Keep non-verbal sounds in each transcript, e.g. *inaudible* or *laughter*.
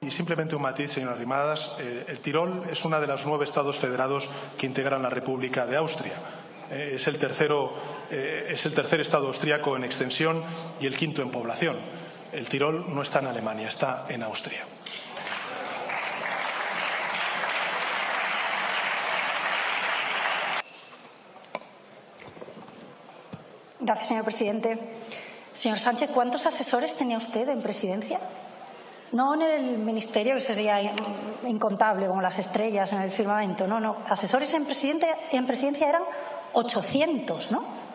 Y simplemente un matiz, señora Rimadas. Eh, el Tirol es uno de los nueve estados federados que integran la República de Austria. Eh, es, el tercero, eh, es el tercer estado austriaco en extensión y el quinto en población. El Tirol no está en Alemania, está en Austria. Gracias, señor presidente. Señor Sánchez, ¿cuántos asesores tenía usted en presidencia? No en el ministerio, que sería incontable, como las estrellas en el firmamento. No, no. Asesores en, en presidencia eran 800, ¿no?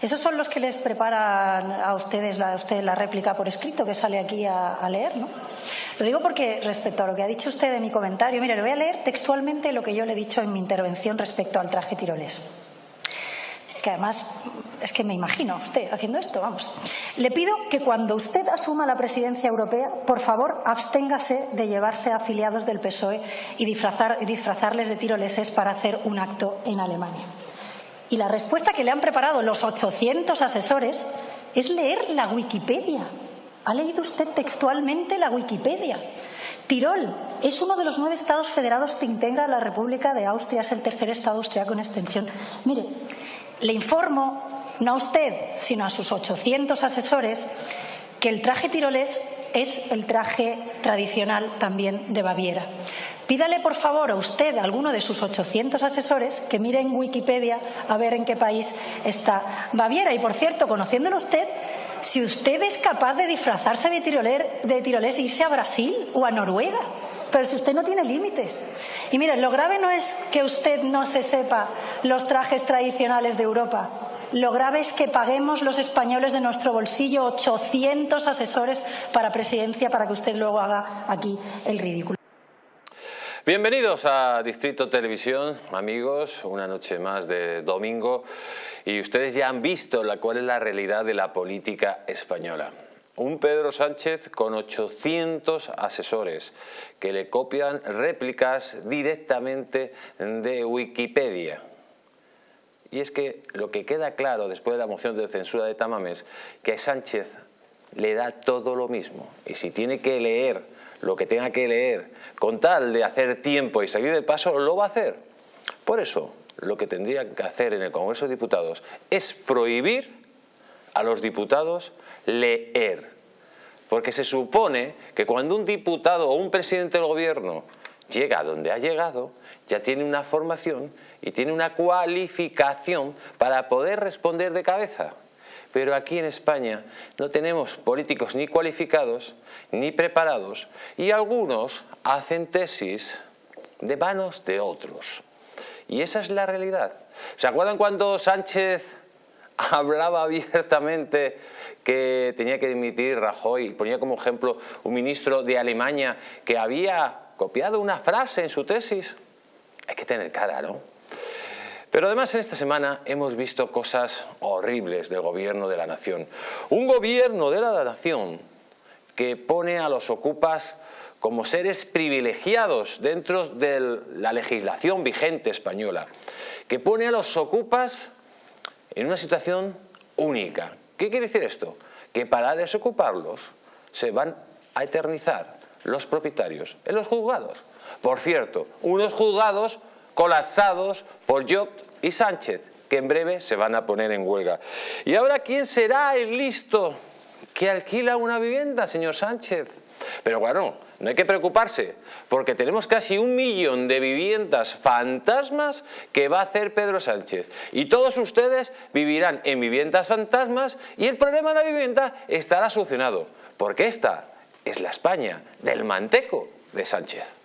Esos son los que les preparan a ustedes la, la réplica por escrito que sale aquí a, a, leer, ¿no? Lo digo porque respecto a lo que ha dicho usted en mi comentario, mire, le voy a leer textualmente lo que yo le he dicho en mi intervención respecto al traje tirolés que además es que me imagino a usted haciendo esto, vamos. Le pido que cuando usted asuma la presidencia europea, por favor, absténgase de llevarse a afiliados del PSOE y, disfrazar, disfrazarles de tiroleses para hacer un acto en Alemania. Y la respuesta que le han preparado los 800 asesores es leer la Wikipedia. ¿Ha leído usted textualmente la Wikipedia? Tirol es uno de los nueve estados federados que integra la República de Austria, es el tercer estado austriaco en extensión. Mire, le informo, no a usted, sino a sus 800 asesores, que el traje tirolés es el traje tradicional también de Baviera. Pídale, por favor, a usted, a alguno de sus 800 asesores, que mire en Wikipedia a ver en qué país está Baviera. Y, por cierto, conociéndolo usted, si usted es capaz de disfrazarse de, tiroler, de tirolés e irse a Brasil o a Noruega, pero si usted no tiene límites. Y miren, lo grave no es que usted no se sepa los trajes tradicionales de Europa. Lo grave es que paguemos los españoles de nuestro bolsillo 800 asesores para presidencia para que usted luego haga aquí el ridículo. Bienvenidos a Distrito Televisión, amigos, una noche más de domingo y ustedes ya han visto la, cuál es la realidad de la política española. Un Pedro Sánchez con 800 asesores que le copian réplicas directamente de Wikipedia. Y es que lo que queda claro después de la moción de censura de Tamames, que a Sánchez le da todo lo mismo. Y si tiene que leer lo que tenga que leer con tal de hacer tiempo y salir de paso, lo va a hacer. Por eso, lo que tendría que hacer en el Congreso de Diputados es prohibir a los diputados leer. Porque se supone que cuando un diputado o un presidente del gobierno llega a donde ha llegado, ya tiene una formación y tiene una cualificación para poder responder de cabeza. Pero aquí en España no tenemos políticos ni cualificados ni preparados y algunos hacen tesis de manos de otros. Y esa es la realidad. ¿Se acuerdan cuando Sánchez *laughs* hablaba abiertamente que tenía que dimitir Rajoy, ponía como ejemplo un ministro de Alemania que había copiado una frase en su tesis. Hay que tener cara, ¿no? Pero además en esta semana hemos visto cosas horribles del gobierno de la nación. Un gobierno de la nación que pone a los ocupas como seres privilegiados dentro de la legislación vigente española, que pone a los ocupas en una situación única. ¿Qué quiere decir esto? Que para desocuparlos se van a eternizar los propietarios en los juzgados. Por cierto, unos juzgados colapsados por Job y Sánchez, que en breve se van a poner en huelga. ¿Y ahora quién será el listo que alquila una vivienda, señor Sánchez? Pero bueno, no hay que preocuparse, porque tenemos casi un millón de viviendas fantasmas que va a hacer Pedro Sánchez. Y todos ustedes vivirán en viviendas fantasmas y el problema de la vivienda estará solucionado, porque esta es la España del manteco de Sánchez.